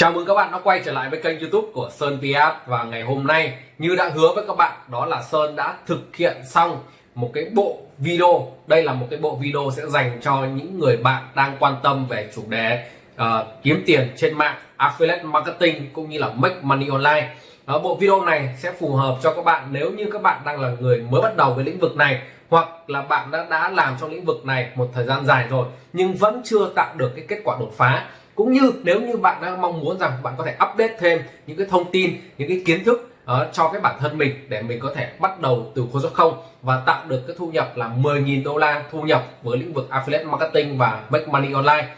Chào mừng các bạn đã quay trở lại với kênh youtube của Sơn Piat Và ngày hôm nay như đã hứa với các bạn đó là Sơn đã thực hiện xong một cái bộ video. Đây là một cái bộ video sẽ dành cho những người bạn đang quan tâm về chủ đề uh, kiếm tiền trên mạng Affiliate Marketing cũng như là Make Money Online. Đó, Bộ video này sẽ phù hợp cho các bạn nếu như các bạn đang là người mới bắt đầu với lĩnh vực này hoặc là bạn đã đã làm trong lĩnh vực này một thời gian dài rồi nhưng vẫn chưa tạo được cái kết quả đột phá cũng như nếu như bạn đang mong muốn rằng bạn có thể update thêm những cái thông tin những cái kiến thức uh, cho cái bản thân mình để mình có thể bắt đầu từ con số không và tạo được cái thu nhập là 10.000 đô la thu nhập với lĩnh vực affiliate marketing và make money online.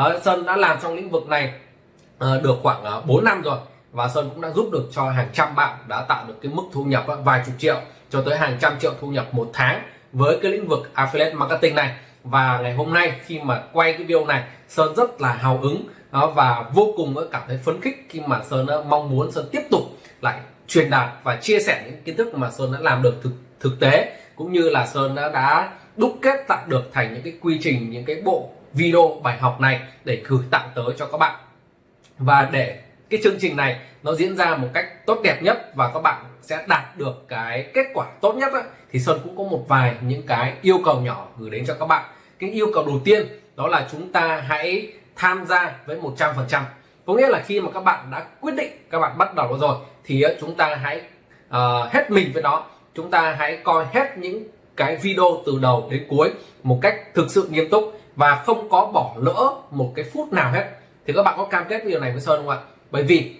Uh, Sơn đã làm trong lĩnh vực này uh, được khoảng uh, 4 năm rồi và Sơn cũng đã giúp được cho hàng trăm bạn đã tạo được cái mức thu nhập uh, vài chục triệu cho tới hàng trăm triệu thu nhập một tháng với cái lĩnh vực affiliate marketing này và ngày hôm nay khi mà quay cái video này Sơn rất là hào hứng đó, và vô cùng cảm thấy phấn khích khi mà Sơn mong muốn Sơn tiếp tục lại truyền đạt và chia sẻ những kiến thức mà Sơn đã làm được thực thực tế cũng như là Sơn đã, đã đúc kết tạo được thành những cái quy trình những cái bộ video bài học này để gửi tặng tới cho các bạn. Và để cái chương trình này nó diễn ra một cách tốt đẹp nhất và các bạn sẽ đạt được cái kết quả tốt nhất ấy, thì Sơn cũng có một vài những cái yêu cầu nhỏ gửi đến cho các bạn cái yêu cầu đầu tiên đó là chúng ta hãy tham gia với 100% có nghĩa là khi mà các bạn đã quyết định các bạn bắt đầu rồi thì ờ, chúng ta hãy uh, hết mình với nó. Chúng ta hãy coi hết những cái video từ đầu đến cuối một cách thực sự nghiêm túc và không có bỏ lỡ một cái phút nào hết. Thì các bạn có cam kết điều này với Sơn không ạ? Bởi vì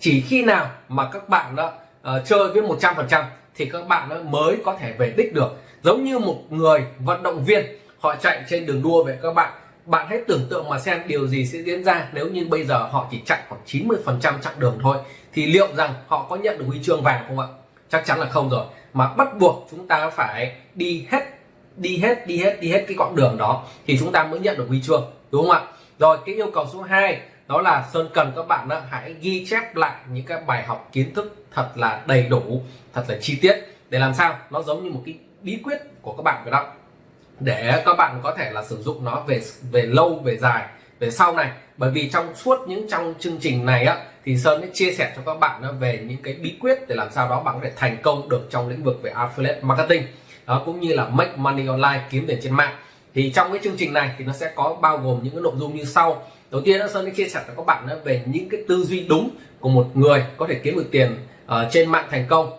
chỉ khi nào mà các bạn đó uh, ờ, chơi với 100% thì các bạn mới có thể về đích được. Giống như một người vận động viên họ chạy trên đường đua vậy các bạn. Bạn hãy tưởng tượng mà xem điều gì sẽ diễn ra nếu như bây giờ họ chỉ chạy khoảng 90 phần trăm chặng đường thôi. Thì liệu rằng họ có nhận được huy chương vàng không ạ? Chắc chắn là không rồi. Mà bắt buộc chúng ta phải đi hết đi hết đi hết đi hết cái quãng đường đó thì chúng ta mới nhận được huy chương đúng không ạ? Rồi cái yêu cầu số 2 đó là Sơn cần các bạn đó, hãy ghi chép lại những cái bài học kiến thức thật là đầy đủ thật là chi tiết. Để làm sao? Nó giống như một cái bí quyết của các bạn vậy đó để các bạn có thể là sử dụng nó về về lâu về dài về sau này. Bởi vì trong suốt những trong chương trình này á thì Sơn sẽ chia sẻ cho các bạn về những cái bí quyết để làm sao đó bạn có thể thành công được trong lĩnh vực về affiliate marketing đó cũng như là make money online kiếm tiền trên mạng. Thì trong cái chương trình này thì nó sẽ có bao gồm những cái nội dung như sau. Đầu tiên đó Sơn sẽ chia sẻ cho các bạn về những cái tư duy đúng của một người có thể kiếm được tiền uh, trên mạng thành công.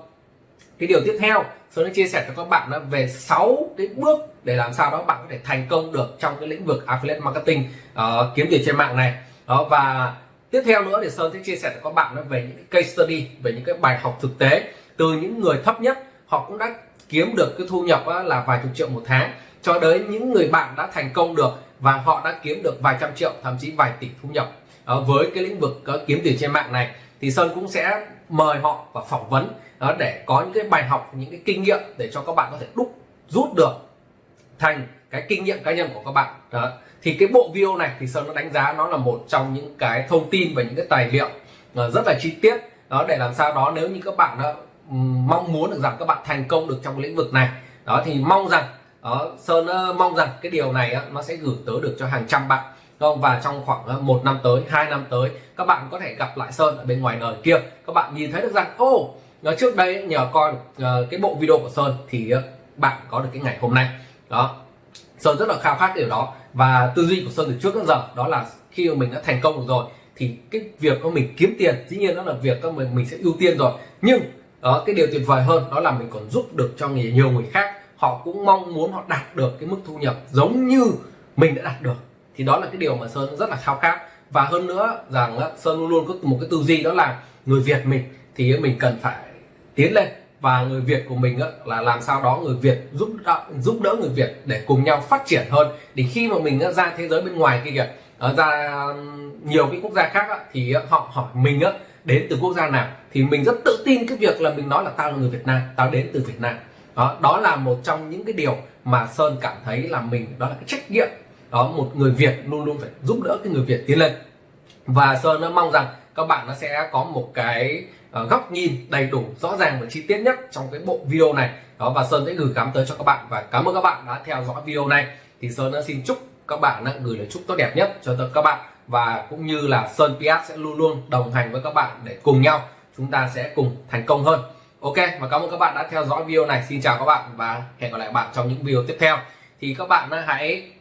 Cái điều tiếp theo Sơn đã chia sẻ cho các bạn đó về 6 cái bước để làm sao đó bạn có thể thành công được trong cái lĩnh vực affiliate marketing uh, kiếm tiền trên mạng này. Đó và tiếp theo nữa thì Sơn sẽ chia sẻ cho các bạn đó về những cái case study về những cái bài học thực tế từ những người thấp nhất. Họ cũng đã kiếm được cái thu nhập là vài chục triệu một tháng cho đến những người bạn đã thành công được và họ đã kiếm được vài trăm triệu thậm chí vài tỷ thu nhập uh, với cái lĩnh vực uh, kiếm tiền trên mạng này. Thì Sơn cũng sẽ mời họ và phỏng vấn đó để có những cái bài học những cái kinh nghiệm để cho các bạn có thể đúc rút được thành cái kinh nghiệm cá nhân của các bạn. Đó. thì cái bộ video này thì sơn nó đánh giá nó là một trong những cái thông tin và những cái tài liệu ờ, rất là chi tiết. Đó để làm sao đó nếu như các bạn ờ, đó, mong muốn được rằng các bạn thành công được trong lĩnh vực này đó thì mong rằng đó, sơn mong rằng cái điều này nó sẽ gửi tới được cho hàng trăm bạn không và trong khoảng ờ, một năm tới hai năm tới các bạn có thể gặp lại sơn ở bên ngoài đời kia. Các bạn nhìn thấy được rằng ô oh, trước đây nhờ coi uh, cái bộ video của sơn thì uh, bạn có được cái ngày hôm nay. Đó. Sơn rất là khao khát điều đó. Và tư duy của sơn từ trước đến giờ đó là khi mà mình đã thành công được rồi thì cái việc của mình kiếm tiền dĩ nhiên đó là việc các mình mình sẽ ưu tiên rồi. Nhưng đó cái điều tuyệt vời hơn đó là mình còn giúp được cho nhiều người khác. Họ cũng mong muốn họ đạt được cái mức thu nhập giống như mình đã đạt được thì đó là cái điều mà sơn rất là khao khát. Và hơn nữa rằng sơn luôn luôn có một cái tư duy đó là người việt mình thì mình cần phải tiến lên. Và người Việt của mình là làm sao đó người Việt giúp đỡ, giúp đỡ người Việt để cùng nhau phát triển hơn. Để khi mà mình ra thế giới bên ngoài kia kìa ờ, ra nhiều cái quốc gia khác thì họ hỏi mình đến từ quốc gia nào? Thì mình rất tự tin cái việc là mình nói là tao là người Việt Nam tao đến từ Việt Nam. Đó đó là một trong những cái điều mà Sơn cảm thấy là mình đó là cái trách nhiệm đó, một người Việt luôn luôn phải giúp đỡ cái người Việt tiến lên. Và Sơn nó mong rằng các bạn nó sẽ có một cái ờ, góc nhìn đầy đủ, rõ ràng và chi tiết nhất trong cái bộ video này. Đó, và Sơn sẽ gửi gắm tới cho các bạn và cảm ơn các bạn đã theo dõi video này. Thì Sơn đã xin chúc các bạn đã gửi lời chúc tốt đẹp nhất cho các bạn. Và cũng như là Sơn PS sẽ luôn luôn đồng hành với các bạn để cùng nhau chúng ta sẽ cùng thành công hơn. Ok, và cảm ơn các bạn đã theo dõi video này. Xin chào các bạn và hẹn gặp lại bạn trong những video tiếp theo. Thì các bạn hãy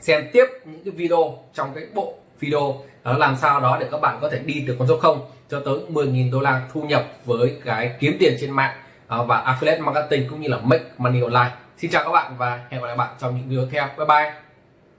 xem tiếp những cái video trong cái bộ video. Đó, làm sao đó để các bạn có thể đi từ con số 0 cho tới 10.000 đô la thu nhập với cái kiếm tiền trên mạng à, và affiliate marketing cũng như là make money online. Xin chào các bạn và hẹn gặp lại bạn trong những video tiếp. Theo bye bye.